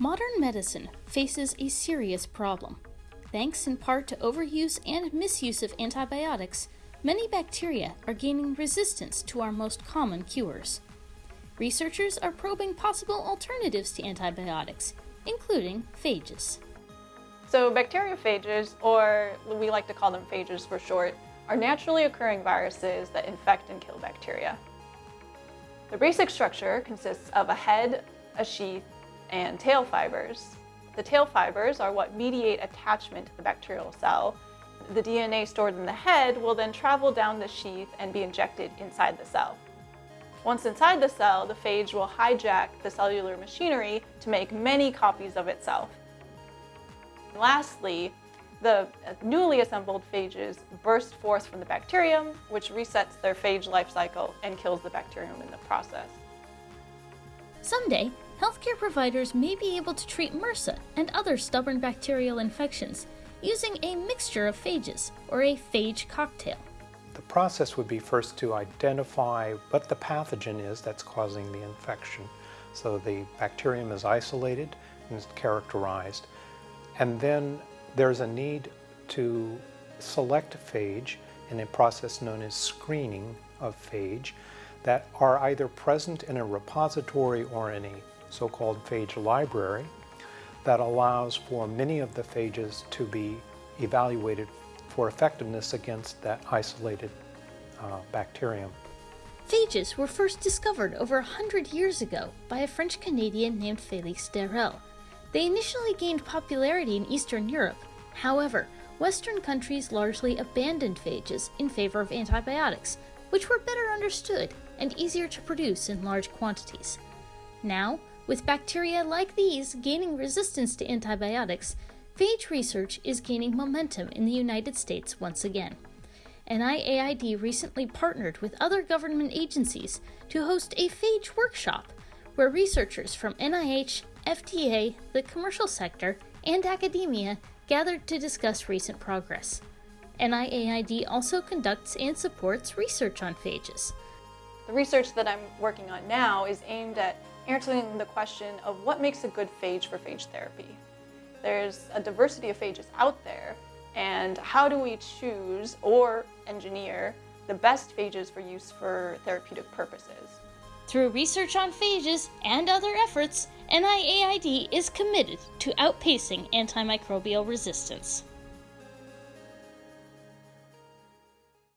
Modern medicine faces a serious problem. Thanks in part to overuse and misuse of antibiotics, many bacteria are gaining resistance to our most common cures. Researchers are probing possible alternatives to antibiotics, including phages. So bacteriophages, or we like to call them phages for short, are naturally occurring viruses that infect and kill bacteria. The basic structure consists of a head, a sheath, and tail fibers. The tail fibers are what mediate attachment to the bacterial cell. The DNA stored in the head will then travel down the sheath and be injected inside the cell. Once inside the cell, the phage will hijack the cellular machinery to make many copies of itself. Lastly, the newly assembled phages burst forth from the bacterium, which resets their phage life cycle and kills the bacterium in the process. Someday, healthcare providers may be able to treat MRSA and other stubborn bacterial infections using a mixture of phages, or a phage cocktail. The process would be first to identify what the pathogen is that's causing the infection. So the bacterium is isolated and is characterized. And then there's a need to select a phage in a process known as screening of phage that are either present in a repository or in a so-called phage library that allows for many of the phages to be evaluated for effectiveness against that isolated uh, bacterium. Phages were first discovered over a hundred years ago by a French-Canadian named Félix d'Herelle. They initially gained popularity in Eastern Europe. However, Western countries largely abandoned phages in favor of antibiotics, which were better understood and easier to produce in large quantities. Now, with bacteria like these gaining resistance to antibiotics, phage research is gaining momentum in the United States once again. NIAID recently partnered with other government agencies to host a phage workshop where researchers from NIH, FDA, the commercial sector, and academia gathered to discuss recent progress. NIAID also conducts and supports research on phages. The research that I'm working on now is aimed at answering the question of what makes a good phage for phage therapy. There's a diversity of phages out there, and how do we choose or engineer the best phages for use for therapeutic purposes? Through research on phages and other efforts, NIAID is committed to outpacing antimicrobial resistance.